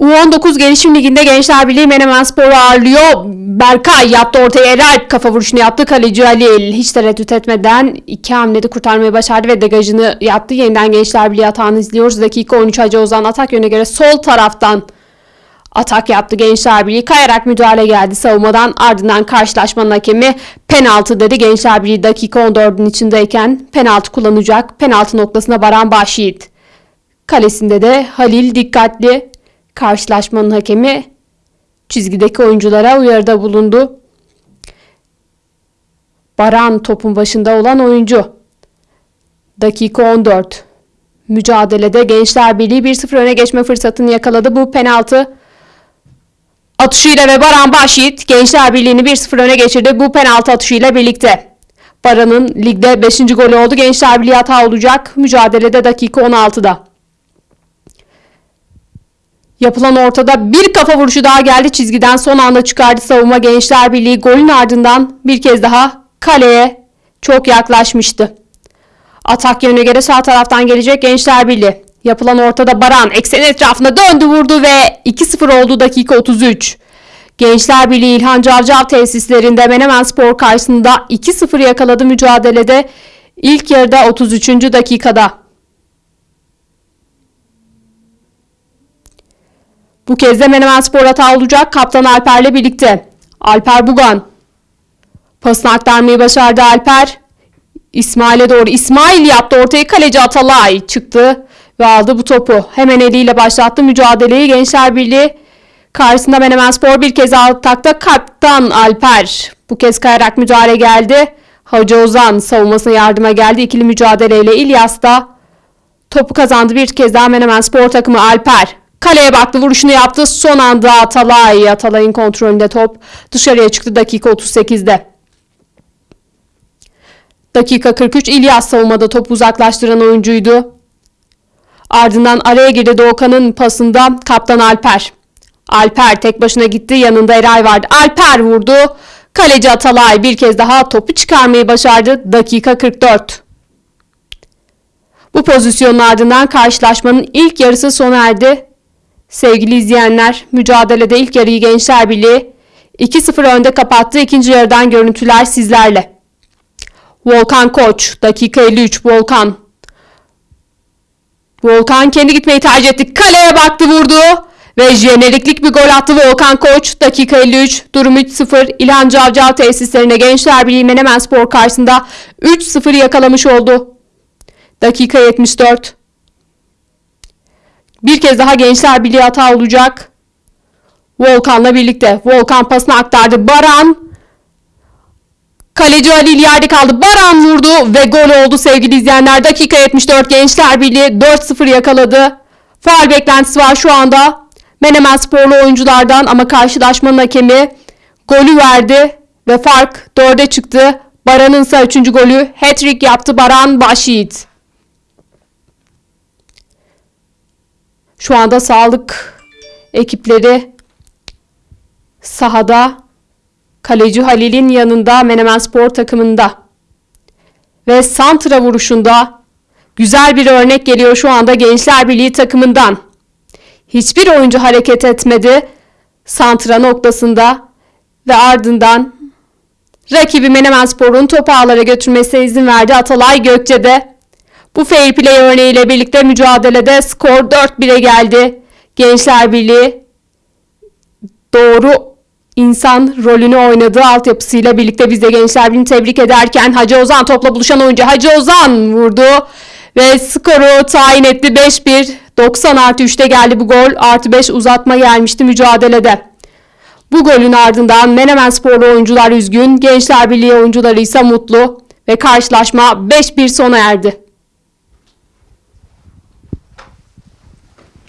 U19 Gelişim Ligi'nde Gençler Birliği Menemen Spor'u ağırlıyor. Berkay yaptı ortaya Eralp kafa vuruşunu yaptı. Kaleci Halil hiç tereddüt etmeden iki hamlede kurtarmayı başardı ve degajını yaptı. Yeniden Gençler Birliği atağını izliyoruz. Dakika 13 Hacı Ozan atak yönüne göre sol taraftan atak yaptı Gençler Birliği. Kayarak müdahale geldi savunmadan. Ardından karşılaşmanın hakemi penaltı dedi. Gençler Birliği dakika 14'ün içindeyken penaltı kullanacak. Penaltı noktasına Baran Başyiğit. Kalesinde de Halil dikkatli. Karşılaşmanın hakemi çizgideki oyunculara uyarıda bulundu. Baran topun başında olan oyuncu. Dakika 14. Mücadelede Gençler Birliği 1-0 öne geçme fırsatını yakaladı. Bu penaltı atışıyla ve Baran Başyiğit Gençler Birliği'ni 1-0 öne geçirdi. Bu penaltı atışıyla birlikte. Baran'ın ligde 5. golü oldu. Gençler Birliği hata olacak. Mücadelede dakika 16'da. Yapılan ortada bir kafa vuruşu daha geldi çizgiden son anda çıkardı savunma Gençler Birliği golün ardından bir kez daha kaleye çok yaklaşmıştı. Atak yönüne göre sağ taraftan gelecek Gençler Birliği. Yapılan ortada Baran eksen etrafında döndü vurdu ve 2-0 oldu dakika 33. Gençler Birliği İlhan Cavcav tesislerinde Menemen Spor karşısında 2-0 yakaladı mücadelede ilk yarıda 33. dakikada. Bu kez de Menemen Spor hata olacak kaptan Alper'le birlikte. Alper Bugan. Pasını aktarmayı başardı Alper. İsmail'e doğru. İsmail yaptı ortaya kaleci Atalay çıktı ve aldı bu topu. Hemen eliyle başlattı mücadeleyi. Gençler Birliği karşısında Menemen Spor bir kez atakta kaptan Alper. Bu kez kayarak müdahale geldi. Hacı Ozan savunmasına yardıma geldi. İkili mücadeleyle İlyas da topu kazandı. Bir kez daha Menemen Spor takımı Alper. Kaleye baktı vuruşunu yaptı. Son anda Atalay. Atalay'ın kontrolünde top dışarıya çıktı dakika 38'de. Dakika 43 İlyas savunmada topu uzaklaştıran oyuncuydu. Ardından araya girdi Doğukan'ın pasında kaptan Alper. Alper tek başına gitti yanında Eray vardı. Alper vurdu. Kaleci Atalay bir kez daha topu çıkarmayı başardı. Dakika 44. Bu pozisyonun ardından karşılaşmanın ilk yarısı sona erdi. Sevgili izleyenler, mücadelede ilk yarıyı Gençler Birliği 2-0 önde kapattı. İkinci yarıdan görüntüler sizlerle. Volkan Koç, dakika 53 Volkan. Volkan kendi gitmeyi tercih etti. Kaleye baktı vurdu. Ve jeneriklik bir gol attı Volkan Koç. Dakika 53. Durum 3-0. İlhan Cavcav tesislerine Gençler Birliği Menemen Spor karşısında 3-0 yakalamış oldu. Dakika 74. Bir kez daha Gençler Birliği hata olacak. Volkan'la birlikte. Volkan pasını aktardı. Baran. Kaleci Halil yerde kaldı. Baran vurdu ve gol oldu sevgili izleyenler. Dakika 74 Gençler Birliği 4-0 yakaladı. Faal beklentisi var şu anda. Menemen sporlu oyunculardan ama karşılaşmanın hakemi golü verdi ve fark 4'e çıktı. Baran'ın ise 3. golü hat-trick yaptı Baran Başyiğit. Şu anda sağlık ekipleri sahada kaleci Halil'in yanında Menemen Spor takımında ve santra vuruşunda güzel bir örnek geliyor şu anda Gençler Birliği takımından. Hiçbir oyuncu hareket etmedi santra noktasında ve ardından rakibi Menemen Spor'un topu ağlara götürmesine izin verdi Atalay Gökçe'de. Bu fair play örneğiyle birlikte mücadelede skor 4-1'e geldi. Gençler Birliği doğru insan rolünü oynadığı altyapısıyla birlikte biz de Gençler Birliği'ni tebrik ederken Hacı Ozan topla buluşan oyuncu Hacı Ozan vurdu ve skoru tayin etti 5-1. 90 artı 3'te geldi bu gol. Artı 5 uzatma gelmişti mücadelede. Bu golün ardından Menemen sporlu oyuncular üzgün, Gençler Birliği oyuncuları ise mutlu ve karşılaşma 5-1 sona erdi.